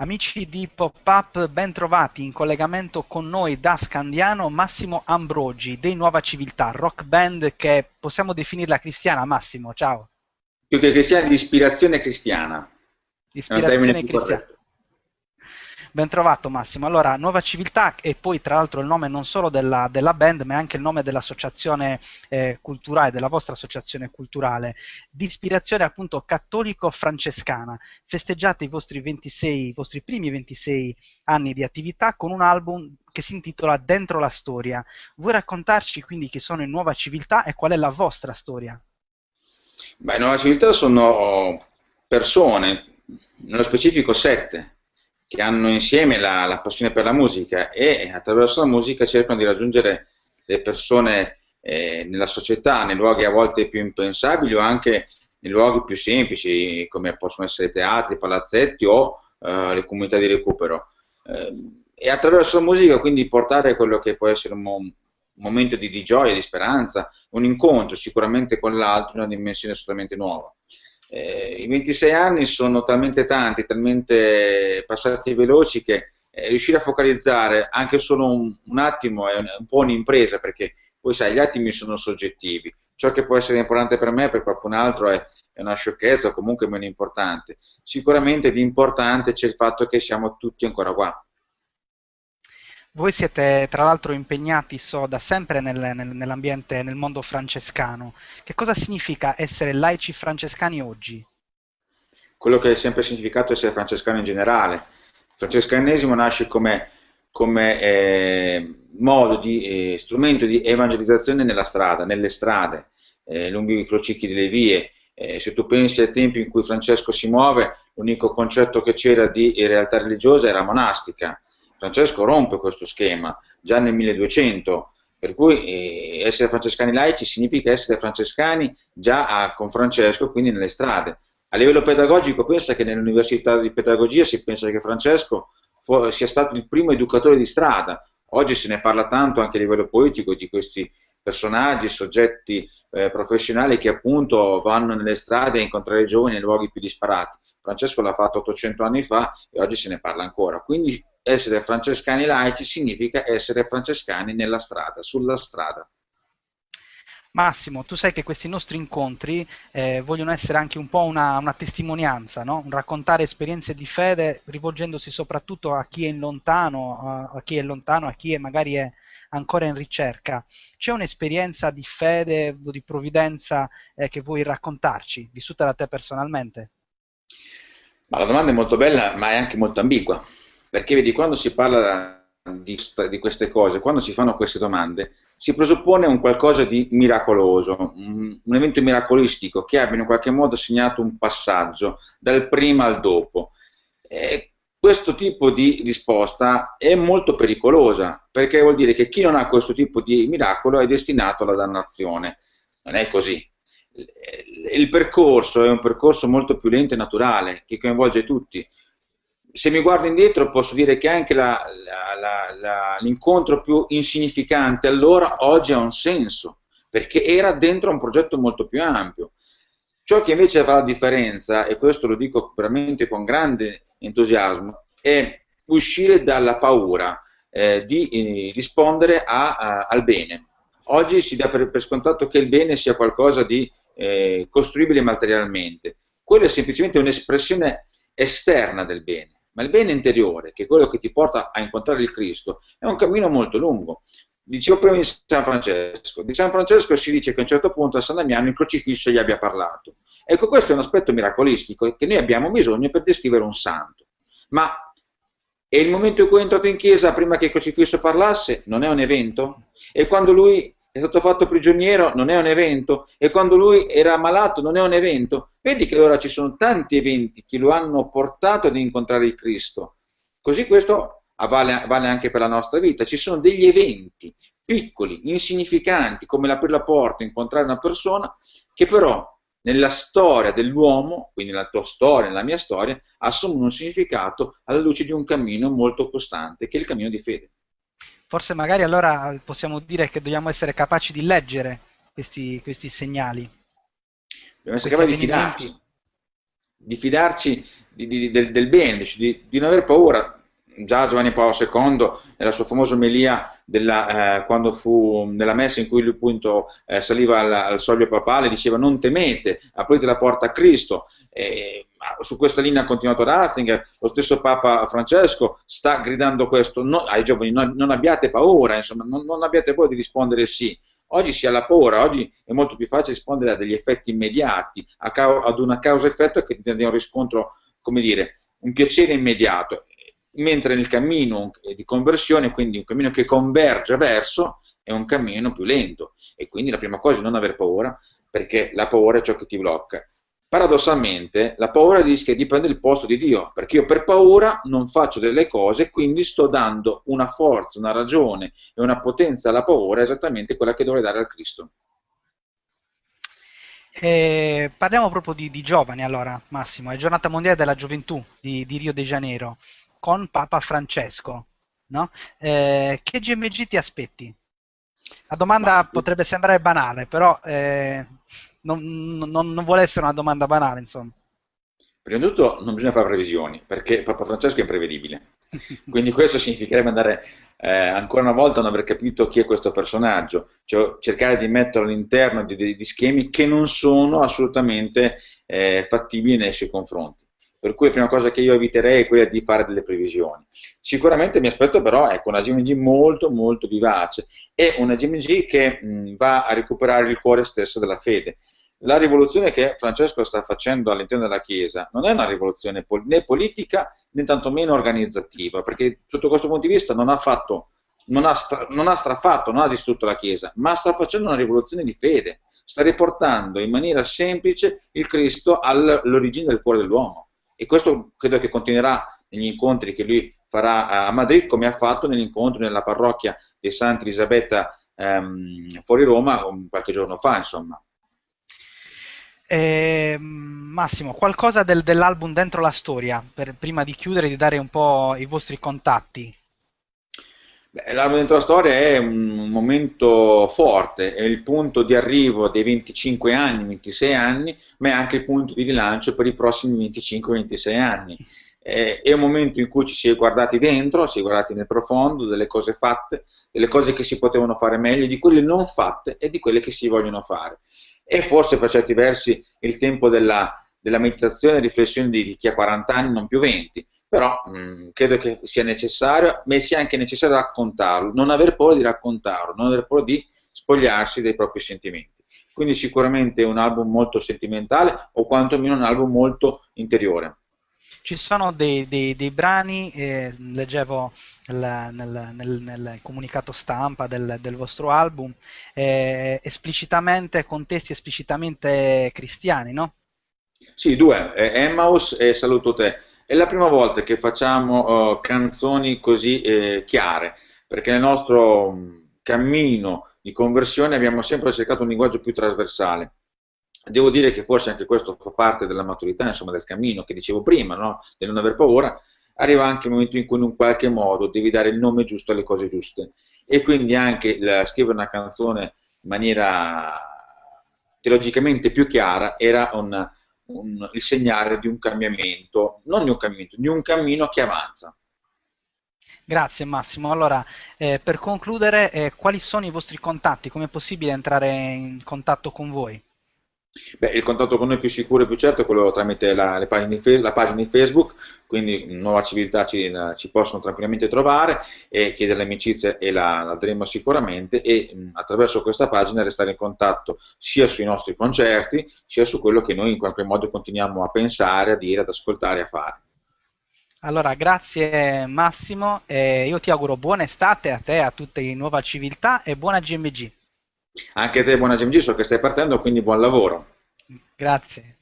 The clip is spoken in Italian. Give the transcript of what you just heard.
Amici di Pop-Up, ben trovati in collegamento con noi da Scandiano Massimo Ambrogi dei Nuova Civiltà, rock band che possiamo definirla cristiana. Massimo, ciao. Più che cristiana, di ispirazione cristiana. Ispirazione cristiana. Ben trovato Massimo. Allora, Nuova Civiltà e poi tra l'altro il nome non solo della, della band, ma anche il nome dell'associazione eh, culturale, della vostra associazione culturale, di ispirazione appunto cattolico-francescana. Festeggiate i vostri 26, i vostri primi 26 anni di attività con un album che si intitola Dentro la storia. Vuoi raccontarci quindi chi sono in Nuova Civiltà e qual è la vostra storia? Beh, Nuova Civiltà sono persone, nello specifico sette, che hanno insieme la, la, passione per la musica e attraverso la musica cercano di raggiungere le persone eh, nella società, nei luoghi a volte più impensabili o anche nei luoghi più semplici come possono essere teatri, palazzetti o eh, le comunità di recupero. Eh, e attraverso la musica quindi portare quello che può essere un, un momento di, di, gioia, di speranza, un incontro sicuramente con l'altro in una dimensione assolutamente nuova. Eh, I 26 anni sono talmente tanti, talmente passati veloci che eh, riuscire a focalizzare anche solo un, un attimo è un, un po' un'impresa perché poi sai, gli attimi sono soggettivi. Ciò che può essere importante per me, per qualcun altro è, è una sciocchezza o comunque meno importante. Sicuramente di importante c'è il fatto che siamo tutti ancora qua. Voi siete tra l'altro impegnati, so, da sempre nel, nel, nell'ambiente, nel mondo francescano. Che cosa significa essere laici francescani oggi? Quello che è sempre significato essere francescano in generale. Il francescanesimo nasce come, come eh, modo di eh, strumento di evangelizzazione nella strada, nelle strade, eh, lungo i crocicchi delle vie. Eh, se tu pensi ai tempi in cui Francesco si muove, l'unico concetto che c'era di realtà religiosa era monastica Francesco rompe questo schema già nel 1200, per cui eh, essere francescani laici significa essere francescani già a, con Francesco, quindi nelle strade. A livello pedagogico pensa che nell'università di pedagogia si pensa che Francesco sia stato il primo educatore di strada, oggi se ne parla tanto anche a livello politico di questi personaggi, soggetti eh, professionali che appunto vanno nelle strade a incontrare i giovani nei luoghi più disparati. Francesco l'ha fatto 800 anni fa e oggi se ne parla ancora. Quindi essere francescani laici significa essere francescani nella strada, sulla strada. Massimo, tu sai che questi nostri incontri eh, vogliono essere anche un po' una, una testimonianza, no? un raccontare esperienze di fede rivolgendosi soprattutto a chi è lontano, a, a chi è lontano, a chi è magari è ancora in ricerca. C'è un'esperienza di fede o di provvidenza eh, che vuoi raccontarci, vissuta da te personalmente? Ma la domanda è molto bella, ma è anche molto ambigua, perché vedi, quando si parla di, di, queste cose, quando si fanno queste domande, si presuppone un qualcosa di miracoloso, un, un, evento miracolistico che abbia in qualche modo segnato un passaggio dal prima al dopo. E questo tipo di risposta è molto pericolosa, perché vuol dire che chi non ha questo tipo di miracolo è destinato alla dannazione. Non è così. Il percorso è un percorso molto più lento e naturale, che coinvolge tutti se mi guardo indietro posso dire che anche l'incontro più insignificante allora oggi ha un senso, perché era dentro un progetto molto più ampio. Ciò che invece fa la differenza, e questo lo dico veramente con grande entusiasmo, è uscire dalla paura eh, di eh, rispondere a, a, al bene. Oggi si dà per, per, scontato che il bene sia qualcosa di eh, costruibile materialmente. Quello è semplicemente un'espressione esterna del bene ma il bene interiore, che è quello che ti porta a incontrare il Cristo, è un cammino molto lungo. Dicevo prima di San Francesco, di San Francesco si dice che a un certo punto a San Damiano il crocifisso gli abbia parlato. Ecco, questo è un aspetto miracolistico che noi abbiamo bisogno per descrivere un santo. Ma è il momento in cui è entrato in chiesa prima che il crocifisso parlasse? Non è un evento? E quando lui è stato fatto prigioniero non è un evento e quando lui era malato non è un evento. Vedi che ora ci sono tanti eventi che lo hanno portato ad incontrare il Cristo. Così questo vale, vale anche per la nostra vita. Ci sono degli eventi piccoli, insignificanti, come l'aprire la porta, incontrare una persona, che però nella storia dell'uomo, quindi nella tua storia, nella mia storia, assumono un significato alla luce di un cammino molto costante, che è il cammino di fede forse magari allora possiamo dire che dobbiamo essere capaci di leggere questi, questi segnali. Dobbiamo essere capaci di fidarci. di fidarci di, di, del, del, bene, di, di non aver paura. Già Giovanni Paolo II, nella sua famosa omelia della, eh, quando fu nella messa in cui lui appunto eh, saliva al, al soglio papale, diceva non temete, aprite la porta a Cristo. E, su questa linea ha continuato Ratzinger, lo stesso Papa Francesco sta gridando questo no, ai giovani, no, non abbiate paura, insomma, non, non abbiate paura di rispondere sì. Oggi si ha la paura, oggi è molto più facile rispondere a degli effetti immediati, ad una causa-effetto che ti dà un riscontro, come dire, un piacere immediato, mentre nel cammino di conversione, quindi un cammino che converge verso, è un cammino più lento. E quindi la prima cosa è non aver paura, perché la paura è ciò che ti blocca. Paradossalmente, la paura rischia di prendere il posto di Dio, perché io per paura non faccio delle cose, quindi sto dando una forza, una ragione e una potenza alla paura esattamente quella che dovrei dare al Cristo. Eh, parliamo proprio di, di, giovani allora, Massimo, è giornata mondiale della gioventù di, di Rio de Janeiro, con Papa Francesco, no? eh, che GMG ti aspetti? La domanda Ma... potrebbe sembrare banale, però eh, non, non, non vuole essere una domanda banale, insomma. Prima di tutto non bisogna fare previsioni, perché Papa Francesco è imprevedibile. Quindi questo significherebbe andare eh, ancora una volta a non aver capito chi è questo personaggio, cioè cercare di metterlo all'interno di, di, di schemi che non sono assolutamente eh, fattibili nei suoi confronti. Per cui la prima cosa che io eviterei è quella di fare delle previsioni. Sicuramente mi aspetto però ecco, una GMG molto molto vivace e una GMG che mh, va a recuperare il cuore stesso della fede. La rivoluzione che Francesco sta facendo all'interno della Chiesa non è una rivoluzione pol né politica né tantomeno organizzativa, perché sotto questo punto di vista non ha fatto non ha, non ha, strafatto, non ha distrutto la Chiesa, ma sta facendo una rivoluzione di fede, sta riportando in maniera semplice il Cristo all'origine del cuore dell'uomo e questo credo che continuerà negli incontri che lui farà a Madrid come ha fatto nell'incontro nella parrocchia di Santa Elisabetta ehm, fuori Roma qualche giorno fa insomma. Eh, Massimo, qualcosa del, dell'album Dentro la Storia, per, prima di chiudere di dare un po' i vostri contatti. L'album dentro la storia è un momento forte, è il punto di arrivo dei 25 anni, 26 anni, ma è anche il punto di rilancio per i prossimi 25-26 anni. È un momento in cui ci si è guardati dentro, si è guardati nel profondo, delle cose fatte, delle cose che si potevano fare meglio, di quelle non fatte e di quelle che si vogliono fare. E forse per certi versi il tempo della, della meditazione e riflessione di chi ha 40 anni, non più 20, però mh, mm, credo che sia necessario, ma sia anche necessario raccontarlo, non aver paura di raccontarlo, non aver paura di spogliarsi dei propri sentimenti. Quindi sicuramente un album molto sentimentale o quantomeno un album molto interiore. Ci sono dei, dei, dei brani, eh, leggevo nel, nel, nel, nel, comunicato stampa del, del vostro album, eh, esplicitamente, contesti esplicitamente cristiani, no? Sì, due, eh, Emmaus e Saluto Te è la prima volta che facciamo uh, canzoni così eh, chiare, perché nel nostro mm, cammino di conversione abbiamo sempre cercato un linguaggio più trasversale. Devo dire che forse anche questo fa parte della maturità, insomma, del cammino che dicevo prima, no? di non aver paura, arriva anche il momento in cui in un qualche modo devi dare il nome giusto alle cose giuste. E quindi anche la, scrivere una canzone in maniera teologicamente più chiara era un, un, il segnale di un cambiamento, non di un cambiamento, di un cammino che avanza. Grazie Massimo. Allora, eh, per concludere, eh, quali sono i vostri contatti? Come è possibile entrare in contatto con voi? Beh, il contatto con noi più sicuro e più certo è quello tramite la, pagine, la pagina di Facebook, quindi Nuova Civiltà ci, ci, possono tranquillamente trovare e chiedere l'amicizia e la, la daremo sicuramente e mh, attraverso questa pagina restare in contatto sia sui nostri concerti sia su quello che noi in qualche modo continuiamo a pensare, a dire, ad ascoltare e a fare. Allora, grazie Massimo, eh, io ti auguro buona estate a te, a tutte in Nuova Civiltà e buona GMG. Anche te buona GMG, so che stai partendo, quindi buon lavoro. Grazie.